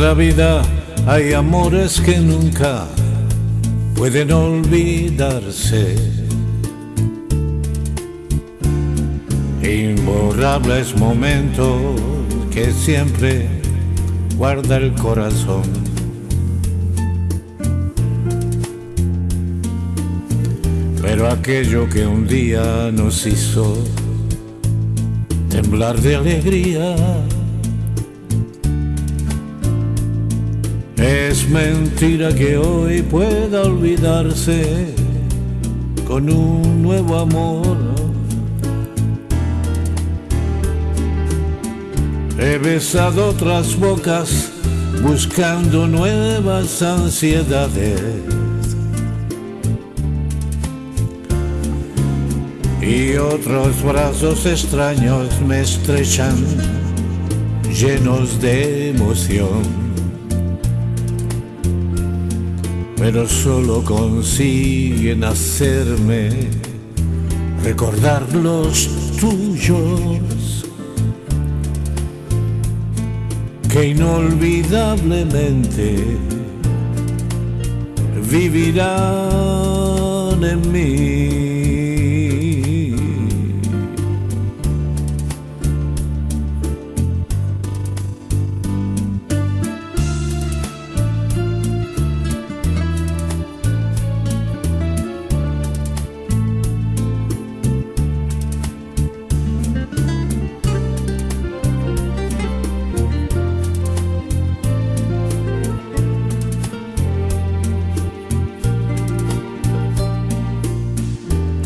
la vida hay amores que nunca pueden olvidarse. Imborrables momentos que siempre guarda el corazón. Pero aquello que un día nos hizo temblar de alegría Es mentira que hoy pueda olvidarse con un nuevo amor. He besado otras bocas buscando nuevas ansiedades. Y otros brazos extraños me estrechan llenos de emoción. Pero solo consiguen hacerme recordar los tuyos que inolvidablemente vivirán en mí.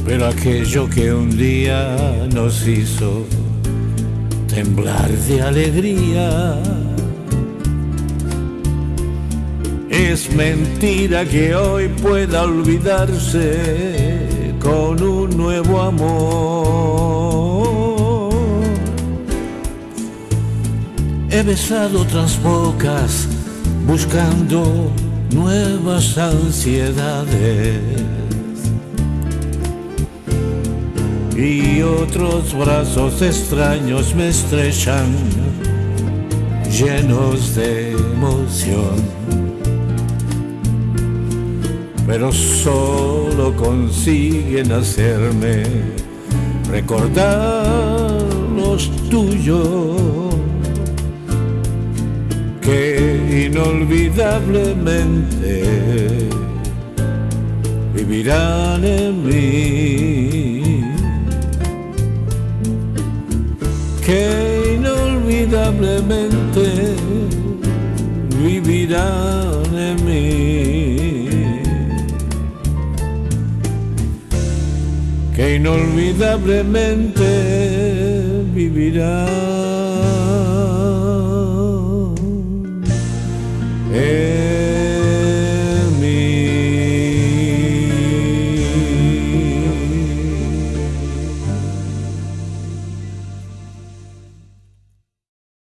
Pero aquello que un día nos hizo temblar de alegría. Es mentira que hoy pueda olvidarse con un nuevo amor. He besado otras bocas buscando nuevas ansiedades y otros brazos extraños me estrechan, llenos de emoción. Pero solo consiguen hacerme recordar los tuyos que inolvidablemente vivirán en mí. Que inolvidablemente vivirán en mí. Que inolvidablemente vivirán